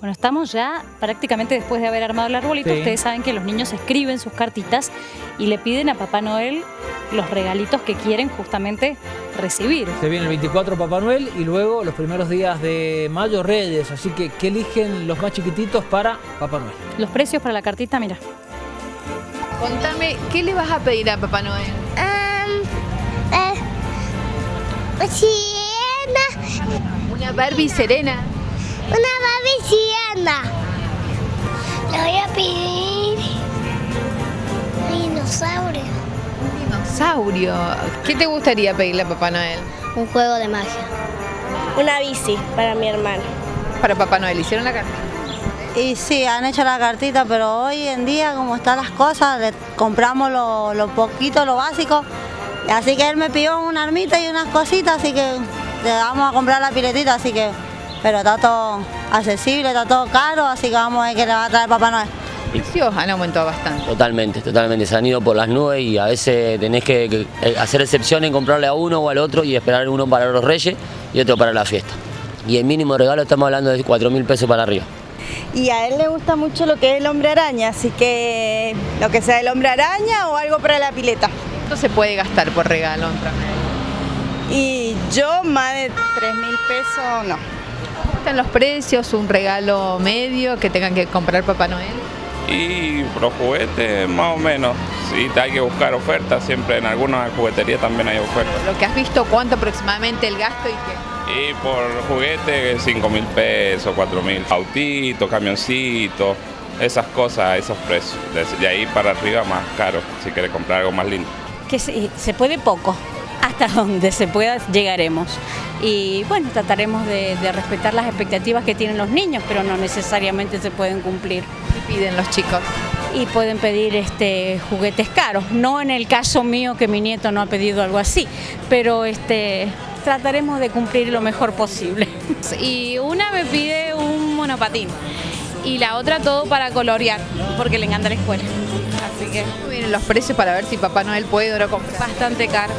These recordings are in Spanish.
Bueno, estamos ya prácticamente después de haber armado el arbolito. Sí. Ustedes saben que los niños escriben sus cartitas y le piden a Papá Noel los regalitos que quieren justamente recibir. Se viene el 24 Papá Noel y luego los primeros días de mayo Reyes. Así que, ¿qué eligen los más chiquititos para Papá Noel? Los precios para la cartita, mira. Contame, ¿qué le vas a pedir a Papá Noel? Um, eh, siena, Una Barbie serena. Una Barbie siena. Le voy a pedir un dinosaurio. Un dinosaurio. ¿Qué te gustaría pedirle a Papá Noel? Un juego de magia. Una bici para mi hermano. Para Papá Noel, ¿hicieron la carta? Y sí, han hecho la cartita, pero hoy en día, como están las cosas, le compramos lo, lo poquito, lo básico. Así que él me pidió una armita y unas cositas, así que le vamos a comprar la piletita, así que... Pero está todo accesible, está todo caro, así que vamos a ver qué le va a traer Papá Noel. Precios han aumentado bastante. Totalmente, totalmente. Se han ido por las nubes y a veces tenés que, que, eh, hacer excepción en comprarle a uno o al otro y esperar uno para los reyes y otro para la fiesta. Y el mínimo regalo estamos hablando de 4 mil pesos para arriba. Y a él le gusta mucho lo que es el hombre araña, así que lo que sea el hombre araña o algo para la pileta. ¿Cuánto se puede gastar por regalo? Y yo más de 3 mil pesos no. ¿Cómo están los precios? ¿Un regalo medio que tengan que comprar Papá Noel? Y los juguetes más o menos. Sí, hay que buscar ofertas, siempre en algunas jugueterías también hay ofertas. Lo que has visto, ¿cuánto aproximadamente el gasto y qué? Y por juguete 5 mil pesos, 4 mil, autito, camioncito, esas cosas, esos precios. De, de ahí para arriba más caro, si quieres comprar algo más lindo. Que se, se puede poco, hasta donde se pueda llegaremos. Y bueno, trataremos de, de respetar las expectativas que tienen los niños, pero no necesariamente se pueden cumplir. ¿Qué piden los chicos? y pueden pedir este juguetes caros. No en el caso mío que mi nieto no ha pedido algo así, pero este trataremos de cumplir lo mejor posible. Y una me pide un monopatín y la otra todo para colorear, porque le encanta la escuela. Así que ¿Cómo vienen los precios para ver si Papá Noel puede o no comprar? bastante caro.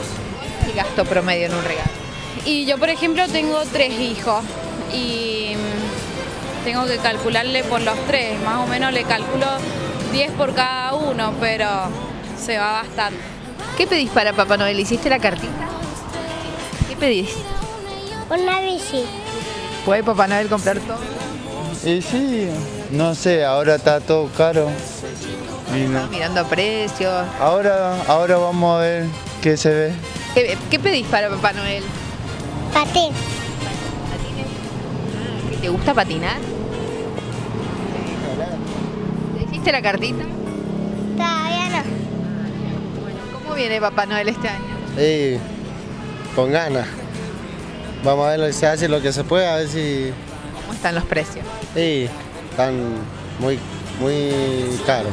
¿Qué gasto promedio en un regalo? Y yo, por ejemplo, tengo tres hijos y mm, tengo que calcularle por los tres. Más o menos le calculo 10 por cada uno, pero se va bastante. ¿Qué pedís para Papá Noel? ¿Hiciste la cartita? ¿Qué pedís? Una bici. ¿Puede Papá Noel comprar todo? Y sí, no sé, ahora está todo caro. Y no. Mirando precios. Ahora, ahora vamos a ver qué se ve. ¿Qué, qué pedís para Papá Noel? Patín. ¿Te gusta patinar? ¿Le hiciste la cartita? Todavía no. ¿Cómo viene Papá Noel este año? Y con ganas. Vamos a ver lo que se hace, lo que se puede, a ver si ¿Cómo están los precios? sí, están muy, muy caros.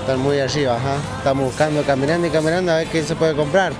Están muy arriba, ajá. Estamos buscando, caminando y caminando a ver qué se puede comprar.